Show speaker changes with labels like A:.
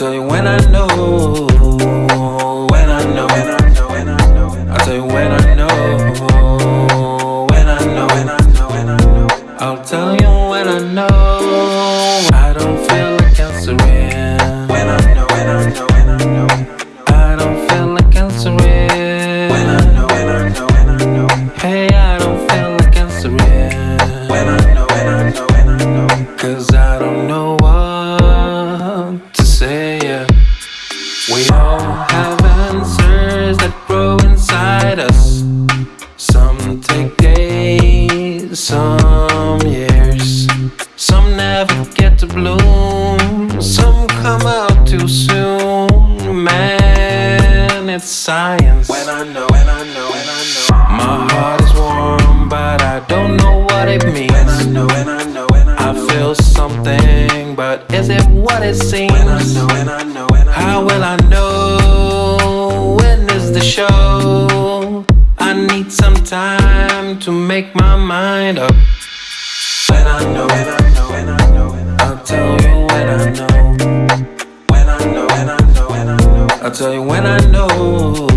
A: tell you when I know some years. Some never get to bloom. Some come out too soon. Man, it's science. When I know, when I know, when I know. My heart is warm, but I don't know what it means. When I know, when I know, when I know. I feel something, but is it what it seems? When I know, when I know, when I know. How will I know? When is the show? To make my mind up. When I know, when I know, when I know, when I know. I'll tell you when I know. When I know, when I know, when I know. I'll tell you when I know.